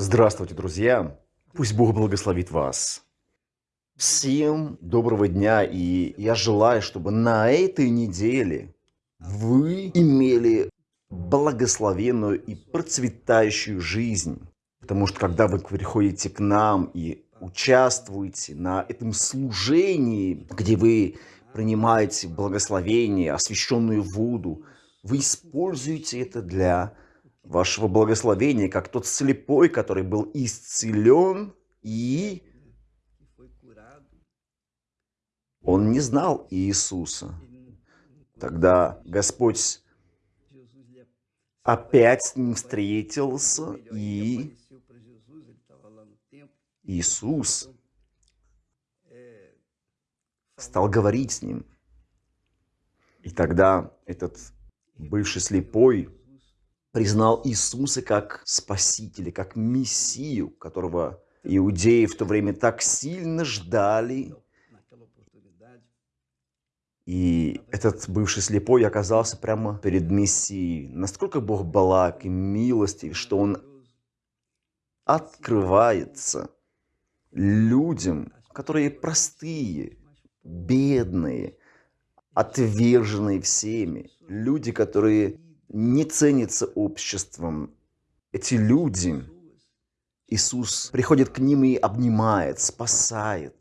Здравствуйте, друзья! Пусть Бог благословит вас. Всем доброго дня, и я желаю, чтобы на этой неделе вы имели благословенную и процветающую жизнь. Потому что когда вы приходите к нам и участвуете на этом служении, где вы принимаете благословение, освященную воду, вы используете это для вашего благословения, как тот слепой, который был исцелен и он не знал Иисуса. Тогда Господь опять с ним встретился, и Иисус стал говорить с ним. И тогда этот бывший слепой признал Иисуса как Спасителя, как Мессию, которого иудеи в то время так сильно ждали. И этот бывший слепой оказался прямо перед Мессией. Насколько Бог благ и милостив, что Он открывается людям, которые простые, бедные, отверженные всеми. Люди, которые не ценится обществом. Эти люди, Иисус приходит к ним и обнимает, спасает.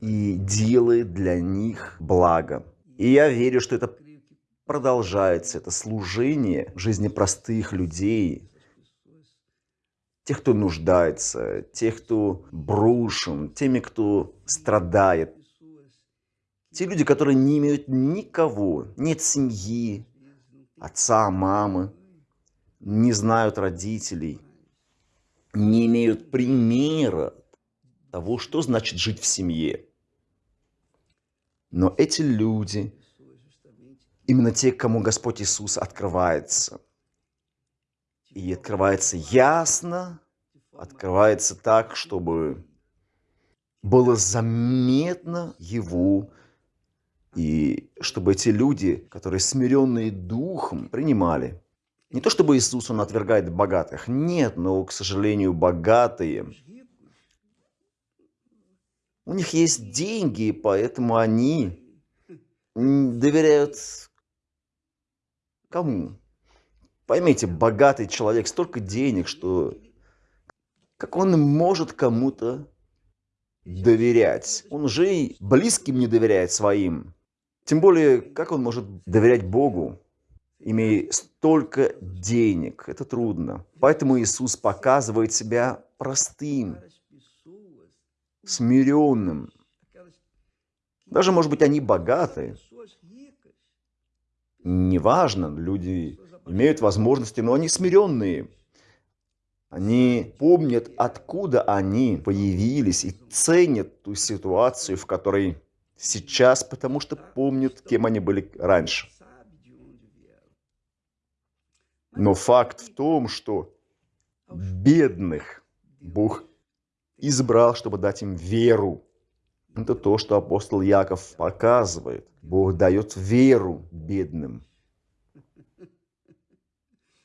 И делает для них благо. И я верю, что это продолжается, это служение в жизни простых людей, тех, кто нуждается, тех, кто брошен, теми, кто страдает, те люди, которые не имеют никого, нет семьи, отца, мамы, не знают родителей, не имеют примера того, что значит жить в семье. Но эти люди, именно те, кому Господь Иисус открывается, и открывается ясно, открывается так, чтобы было заметно Его и чтобы эти люди, которые смиренные духом, принимали. Не то чтобы Иисус, Он отвергает богатых. Нет, но, к сожалению, богатые, у них есть деньги, поэтому они доверяют кому? Поймите, богатый человек, столько денег, что как он может кому-то доверять? Он же и близким не доверяет своим. Тем более, как он может доверять Богу, имея столько денег? Это трудно. Поэтому Иисус показывает себя простым, смиренным. Даже, может быть, они богатые. Неважно, люди имеют возможности, но они смиренные. Они помнят, откуда они появились и ценят ту ситуацию, в которой сейчас, потому что помнят, кем они были раньше. Но факт в том, что бедных Бог избрал, чтобы дать им веру. Это то, что апостол Яков показывает. Бог дает веру бедным.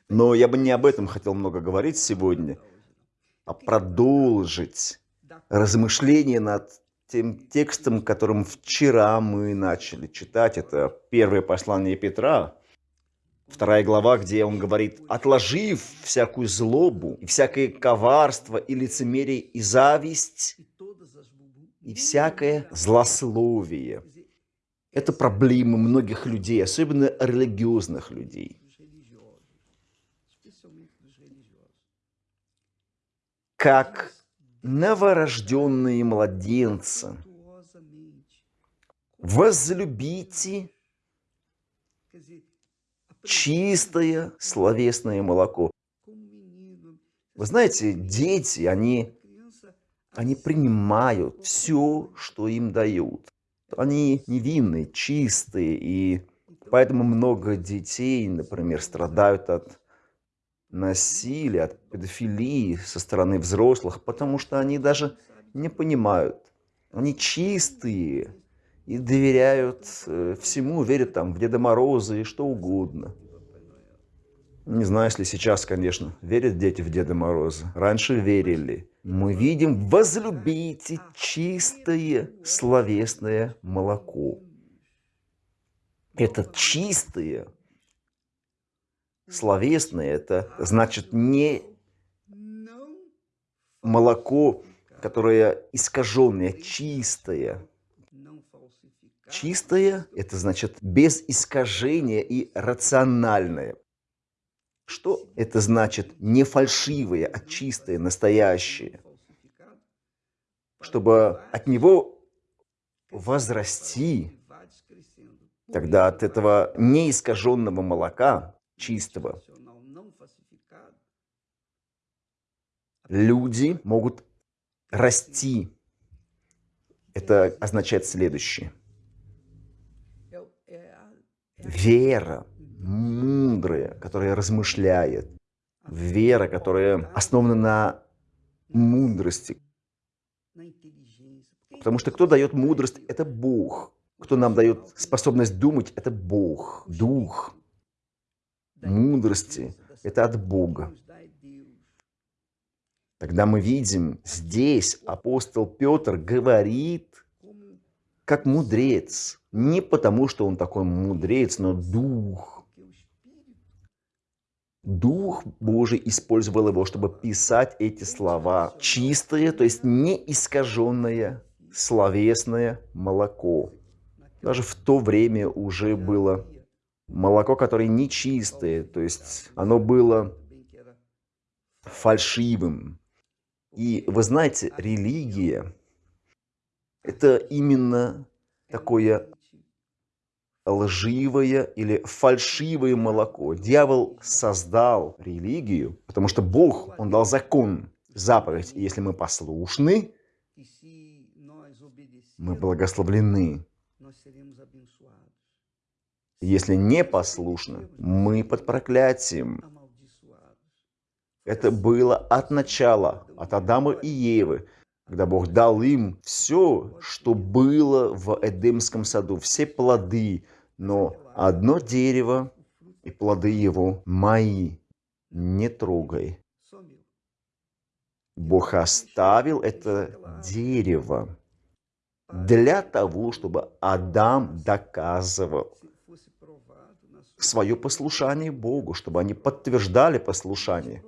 Но я бы не об этом хотел много говорить сегодня, а продолжить размышление над тем текстом, которым вчера мы начали читать. Это первое послание Петра, вторая глава, где он говорит, «Отложив всякую злобу, и всякое коварство, и лицемерие, и зависть, и всякое злословие». Это проблемы многих людей, особенно религиозных людей. Как новорожденные младенцы. Возлюбите чистое словесное молоко. Вы знаете, дети, они, они принимают все, что им дают. Они невинные, чистые, и поэтому много детей, например, страдают от насилия, от педофилии со стороны взрослых, потому что они даже не понимают. Они чистые и доверяют э, всему, верят там в Деда Мороза и что угодно. Не знаю, если сейчас, конечно, верят дети в Деда Мороза. Раньше верили. Мы видим, возлюбите чистое словесное молоко. Это чистое словесное, это значит не молоко, которое искаженное, чистое. Чистое – это значит без искажения и рациональное. Что это значит не фальшивое, а чистое, настоящее? Чтобы от него возрасти, тогда от этого неискаженного молока, чистого, люди могут расти. Это означает следующее. Вера, мудрая, которая размышляет. Вера, которая основана на мудрости. Потому что кто дает мудрость, это Бог. Кто нам дает способность думать, это Бог, Дух. Мудрости – это от Бога. Тогда мы видим, здесь апостол Петр говорит, как мудрец. Не потому, что он такой мудрец, но дух. Дух Божий использовал его, чтобы писать эти слова. Чистое, то есть не искаженное, словесное молоко. Даже в то время уже было молоко, которое нечистое, то есть оно было фальшивым, и вы знаете, религия – это именно такое лживое или фальшивое молоко. Дьявол создал религию, потому что Бог, Он дал закон, заповедь. И если мы послушны, мы благословлены. Если не послушны, мы под проклятием. Это было от начала, от Адама и Евы, когда Бог дал им все, что было в Эдемском саду, все плоды, но одно дерево и плоды его мои, не трогай. Бог оставил это дерево для того, чтобы Адам доказывал свое послушание Богу, чтобы они подтверждали послушание.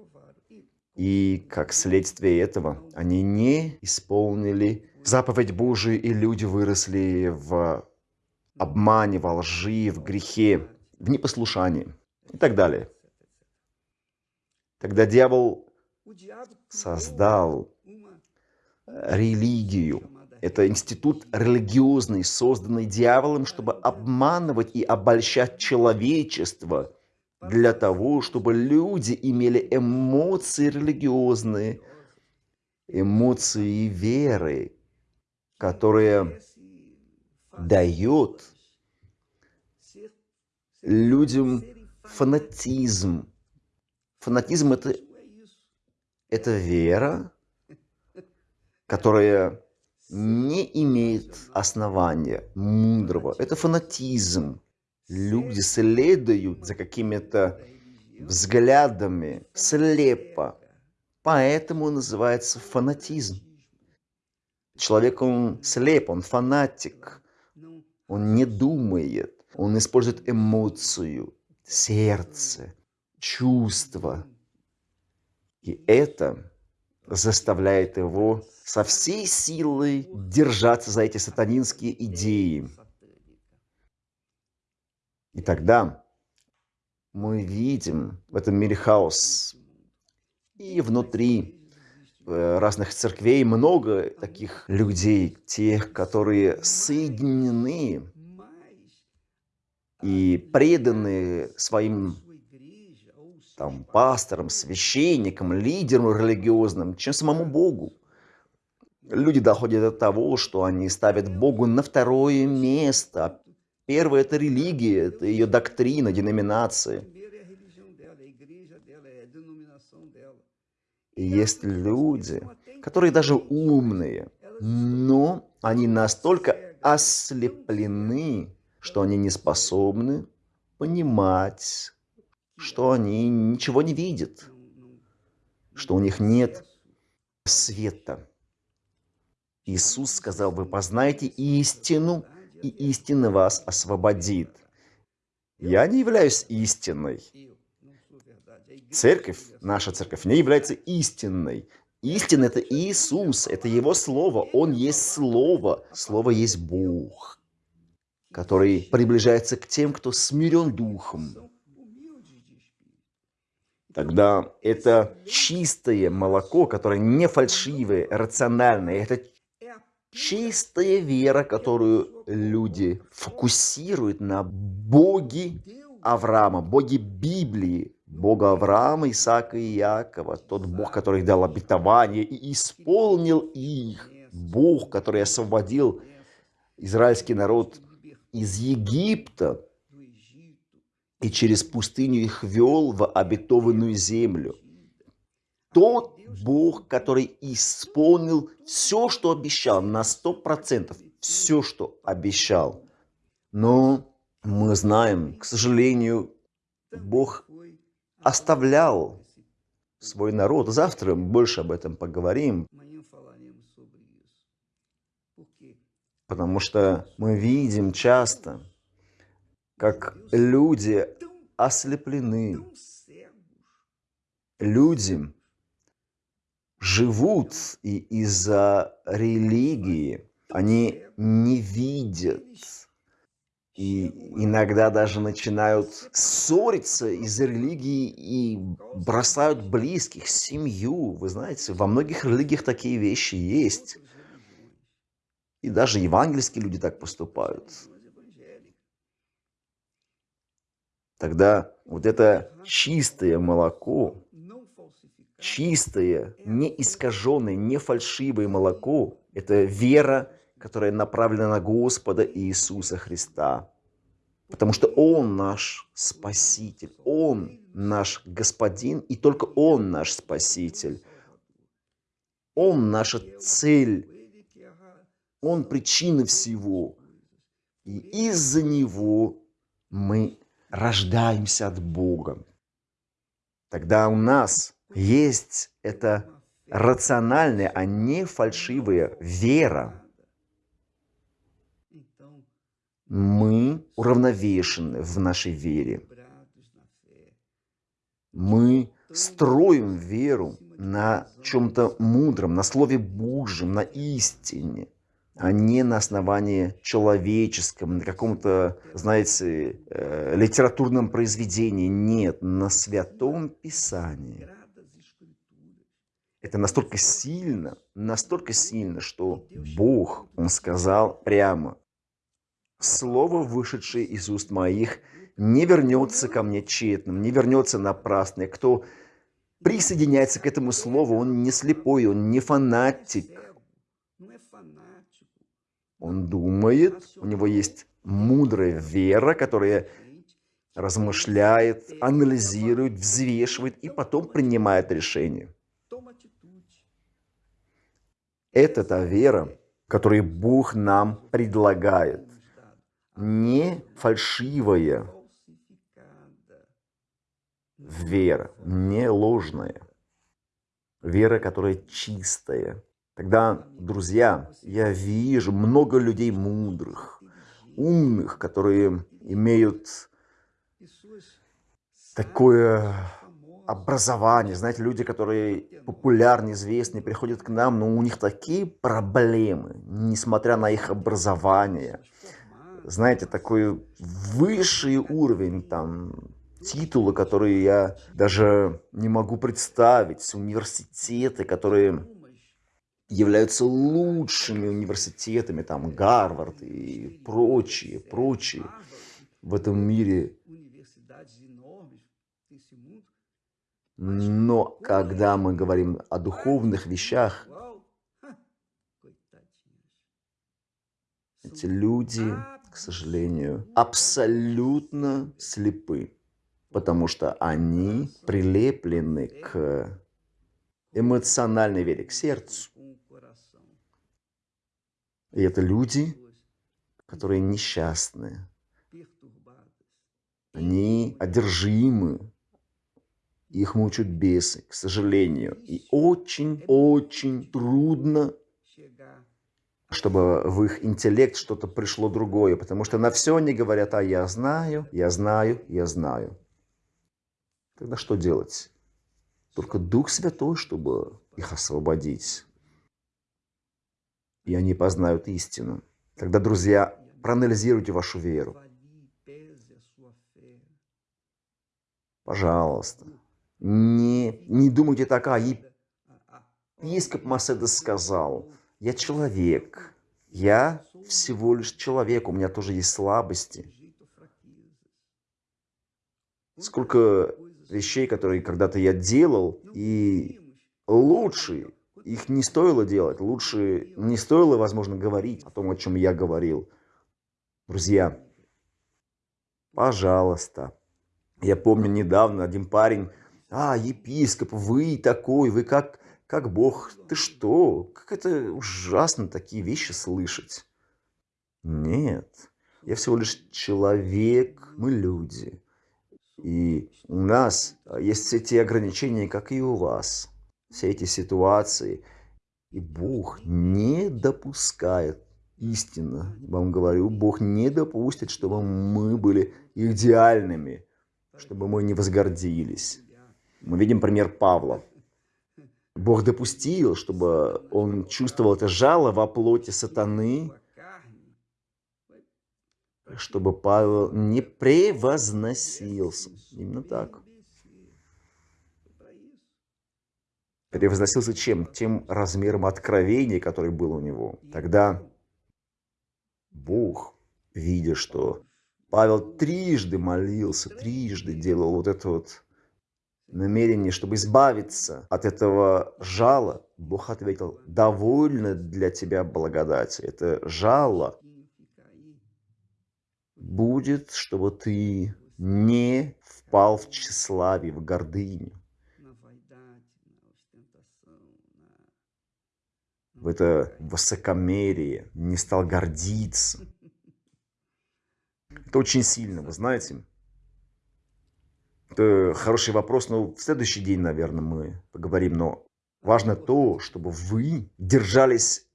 И как следствие этого они не исполнили заповедь Божию, и люди выросли в обмане, во лжи, в грехе, в непослушании и так далее. Тогда дьявол создал религию. Это институт религиозный, созданный дьяволом, чтобы обманывать и обольщать человечество – для того, чтобы люди имели эмоции религиозные, эмоции веры, которые дают людям фанатизм. Фанатизм – это, это вера, которая не имеет основания мудрого. Это фанатизм. Люди следуют за какими-то взглядами слепо. Поэтому называется фанатизм. Человек, он слеп, он фанатик. Он не думает. Он использует эмоцию, сердце, чувства. И это заставляет его со всей силой держаться за эти сатанинские идеи. И тогда мы видим в этом мире хаос. И внутри э, разных церквей много таких людей, тех, которые соединены и преданы своим там, пасторам, священникам, лидерам религиозным, чем самому Богу. Люди доходят до того, что они ставят Богу на второе место, Первое – это религия, это ее доктрина, деноминация. И есть люди, которые даже умные, но они настолько ослеплены, что они не способны понимать что они ничего не видят, что у них нет света. Иисус сказал, вы познаете истину, и истина вас освободит. Я не являюсь истиной. Церковь, наша церковь, не является истинной. Истина – это Иисус, это Его Слово. Он есть Слово. Слово есть Бог, который приближается к тем, кто смирен духом. Тогда это чистое молоко, которое не фальшивое, рациональное. Это чистая вера, которую люди фокусируют на Боге Авраама, Боге Библии, Бога Авраама, Исаака и Иакова, тот Бог, который дал обетование и исполнил их, Бог, который освободил израильский народ из Египта и через пустыню их вел в обетованную землю. Тот Бог, который исполнил все, что обещал, на сто процентов, все, что обещал. Но мы знаем, к сожалению, Бог оставлял свой народ. Завтра больше об этом поговорим. Потому что мы видим часто, как люди ослеплены. Люди живут, и из-за религии они не видят и иногда даже начинают ссориться из-за религии и бросают близких, семью. Вы знаете, во многих религиях такие вещи есть. И даже евангельские люди так поступают. Тогда вот это чистое молоко, чистое, не искаженное, не фальшивое молоко, это вера которая направлена на Господа Иисуса Христа. Потому что Он наш Спаситель, Он наш Господин, и только Он наш Спаситель. Он наша цель, Он причина всего. И из-за Него мы рождаемся от Бога. Тогда у нас есть эта рациональная, а не фальшивая вера, Мы уравновешены в нашей вере. Мы строим веру на чем-то мудром, на Слове Божьем, на истине, а не на основании человеческом, на каком-то, знаете, э, литературном произведении. Нет, на Святом Писании. Это настолько сильно, настолько сильно, что Бог, Он сказал прямо, слово, вышедшее из уст моих, не вернется ко мне тщетным, не вернется напрасно. Кто присоединяется к этому слову, он не слепой, он не фанатик. Он думает, у него есть мудрая вера, которая размышляет, анализирует, взвешивает и потом принимает решение. Это та вера, которую Бог нам предлагает не фальшивая вера, не ложная. Вера, которая чистая. Тогда, друзья, я вижу много людей мудрых, умных, которые имеют такое образование. Знаете, люди, которые популярны, известны, приходят к нам, но у них такие проблемы, несмотря на их образование знаете, такой высший уровень там титулы, которые я даже не могу представить, университеты, которые являются лучшими университетами, там Гарвард и прочие, прочие в этом мире. Но когда мы говорим о духовных вещах, эти люди к сожалению, абсолютно слепы, потому что они прилеплены к эмоциональной вере, к сердцу. И это люди, которые несчастные. Они одержимы их мучают бесы, к сожалению. И очень-очень трудно, чтобы в их интеллект что-то пришло другое, потому что на все они говорят, а я знаю, я знаю, я знаю. Тогда что делать? Только Дух Святой, чтобы их освободить. И они познают истину. Тогда, друзья, проанализируйте вашу веру. Пожалуйста. Не, не думайте так, а епископ Маседес сказал, я человек, я всего лишь человек, у меня тоже есть слабости. Сколько вещей, которые когда-то я делал, и лучше их не стоило делать, лучше не стоило, возможно, говорить о том, о чем я говорил. Друзья, пожалуйста. Я помню недавно один парень, а, епископ, вы такой, вы как, как Бог, ты что? Как это ужасно такие вещи слышать. Нет, я всего лишь человек, мы люди. И у нас есть все те ограничения, как и у вас. Все эти ситуации. И Бог не допускает, истинно вам говорю, Бог не допустит, чтобы мы были идеальными, чтобы мы не возгордились. Мы видим пример Павла. Бог допустил, чтобы он чувствовал это жало во плоти сатаны, чтобы Павел не превозносился. Именно так. Превозносился чем? Тем размером откровения, который был у него. Тогда Бог, видя, что Павел трижды молился, трижды делал вот это вот намерение, чтобы избавиться от этого жала, Бог ответил, довольно для тебя благодати. Это жало будет, чтобы ты не впал в тщеславие, в гордыню. В это высокомерие, не стал гордиться. Это очень сильно, вы знаете. Это хороший вопрос, но в следующий день, наверное, мы поговорим. Но важно то, чтобы вы держались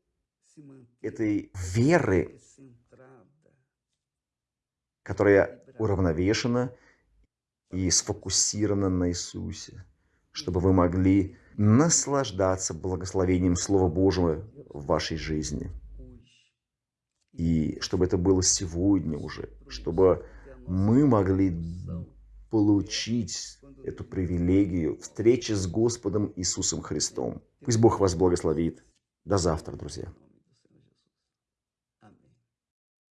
этой веры, которая уравновешена и сфокусирована на Иисусе, чтобы вы могли наслаждаться благословением Слова Божьего в вашей жизни. И чтобы это было сегодня уже, чтобы мы могли получить эту привилегию встречи с Господом Иисусом Христом. Пусть Бог вас благословит. До завтра, друзья.